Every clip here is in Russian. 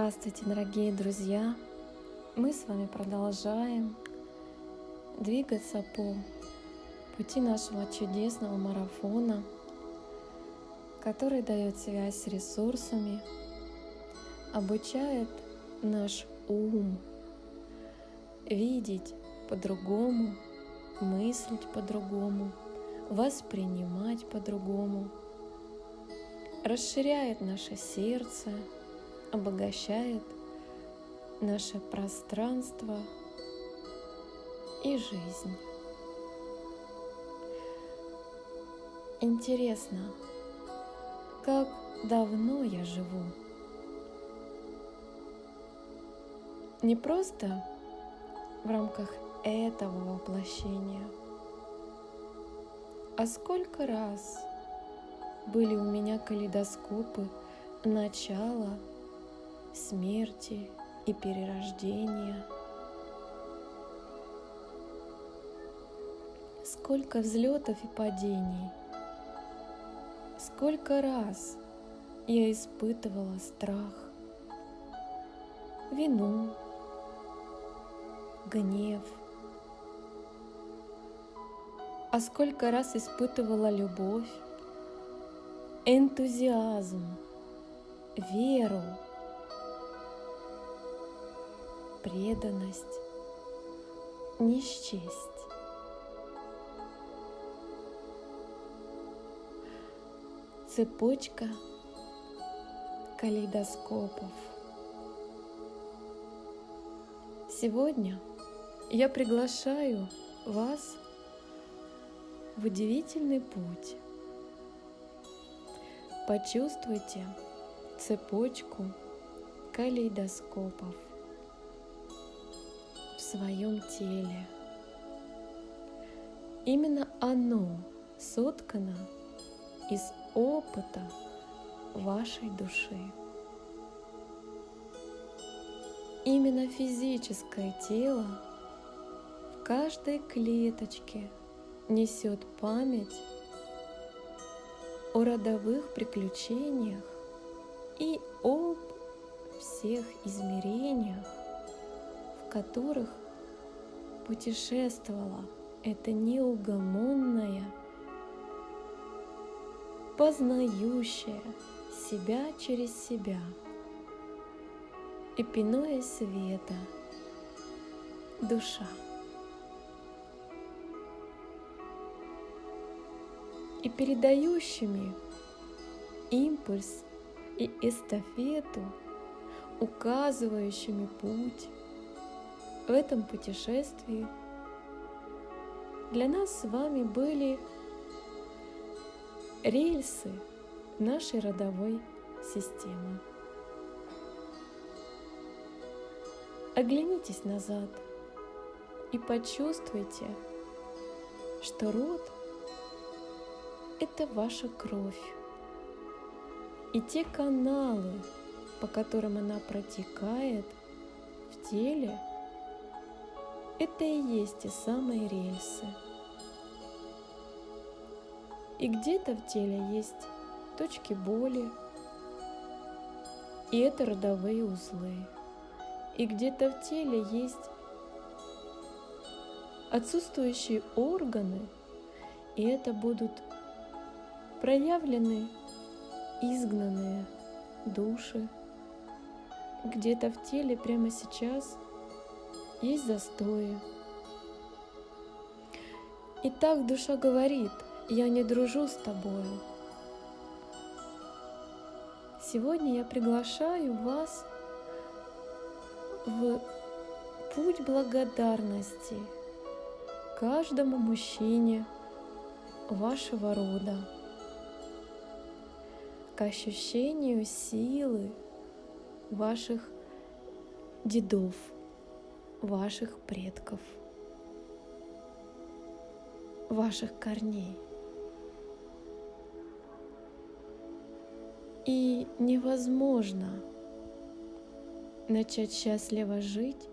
Здравствуйте, дорогие друзья! Мы с вами продолжаем двигаться по пути нашего чудесного марафона, который дает связь с ресурсами, обучает наш ум видеть по-другому, мыслить по-другому, воспринимать по-другому, расширяет наше сердце, обогащает наше пространство и жизнь. Интересно, как давно я живу? Не просто в рамках этого воплощения, а сколько раз были у меня калейдоскопы начала смерти и перерождения. Сколько взлетов и падений. Сколько раз я испытывала страх, вину, гнев. А сколько раз испытывала любовь, энтузиазм, веру, преданность, не счесть. Цепочка калейдоскопов. Сегодня я приглашаю вас в удивительный путь. Почувствуйте цепочку калейдоскопов своем теле. Именно оно соткано из опыта вашей души. Именно физическое тело в каждой клеточке несет память о родовых приключениях и об всех измерениях, в которых путешествовала. Эта неугомонная, познающая себя через себя, эпиное света, душа. И передающими импульс и эстафету, указывающими путь в этом путешествии для нас с вами были рельсы нашей родовой системы. Оглянитесь назад и почувствуйте, что род – это ваша кровь. И те каналы, по которым она протекает в теле – это и есть те самые рельсы. И где-то в теле есть точки боли, и это родовые узлы. И где-то в теле есть отсутствующие органы, и это будут проявлены изгнанные души. Где-то в теле прямо сейчас – есть застои. И так душа говорит, я не дружу с тобою. Сегодня я приглашаю вас в путь благодарности каждому мужчине вашего рода, к ощущению силы ваших дедов – ваших предков, ваших корней. И невозможно начать счастливо жить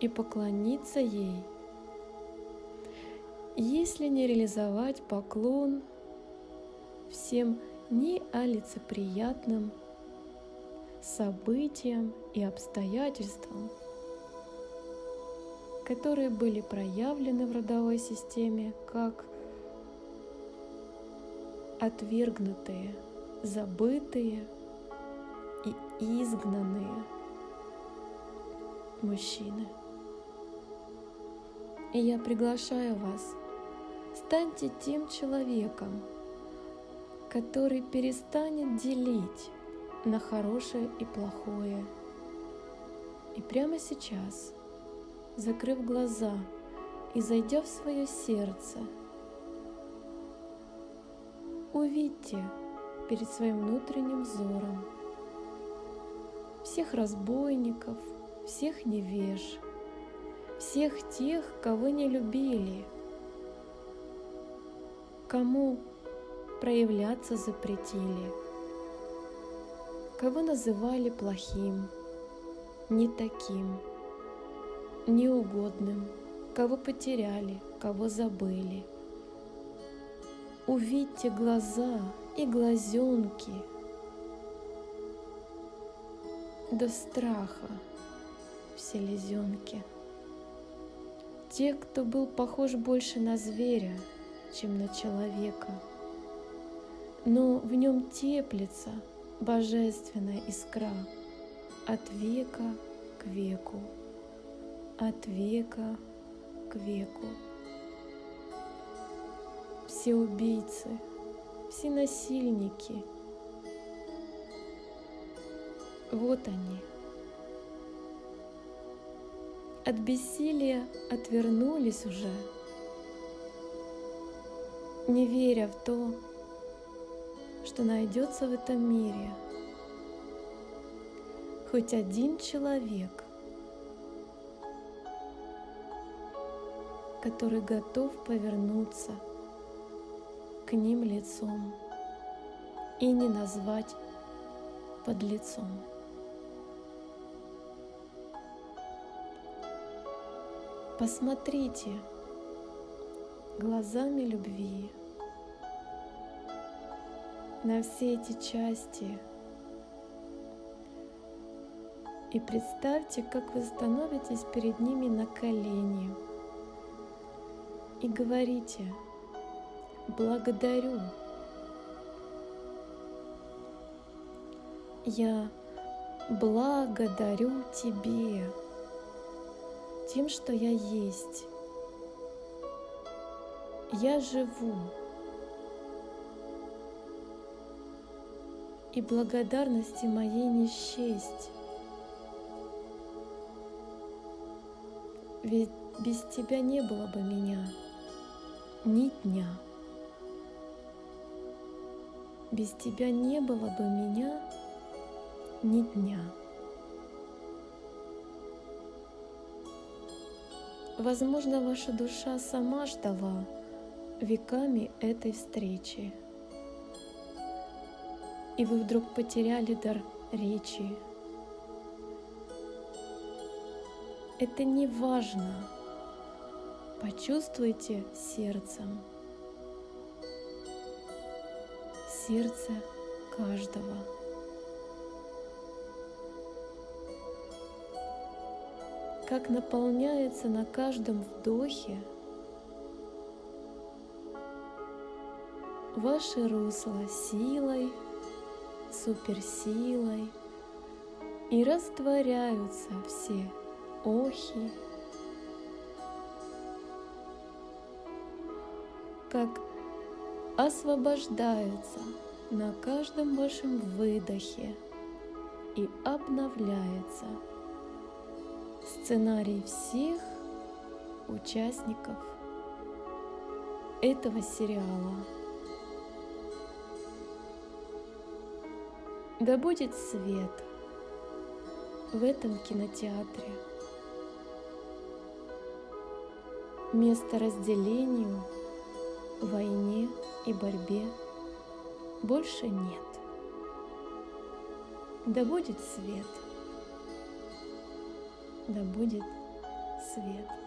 и поклониться ей, если не реализовать поклон всем неолицеприятным событиям и обстоятельствам, которые были проявлены в родовой системе как отвергнутые, забытые и изгнанные мужчины. И я приглашаю вас, станьте тем человеком, который перестанет делить на хорошее и плохое. И прямо сейчас, закрыв глаза и зайдя в свое сердце, увидьте перед своим внутренним взором всех разбойников, всех невеж, всех тех, кого не любили, кому проявляться запретили, кого называли плохим, не таким, неугодным, кого потеряли, кого забыли. Увидьте глаза и глазенки до страха в селезенке. Те, кто был похож больше на зверя, чем на человека, но в нем теплится божественная искра от века к веку, от века к веку. Все убийцы, все насильники, вот они – от бессилия отвернулись уже, не веря в то, что найдется в этом мире хоть один человек, который готов повернуться к ним лицом и не назвать под лицом. Посмотрите глазами любви на все эти части и представьте, как вы становитесь перед ними на колени и говорите «Благодарю». Я благодарю Тебе тем, что я есть. Я живу. И благодарности моей не счесть. Ведь без тебя не было бы меня ни дня. Без тебя не было бы меня ни дня. Возможно, ваша душа сама ждала веками этой встречи. И вы вдруг потеряли дар речи. Это не важно. Почувствуйте сердцем. Сердце каждого. как наполняется на каждом вдохе ваше русло силой, суперсилой, и растворяются все охи, как освобождается на каждом вашем выдохе и обновляется – сценарий всех участников этого сериала. Да будет свет в этом кинотеатре. Место разделению, войне и борьбе больше нет. Да будет свет – да будет свет.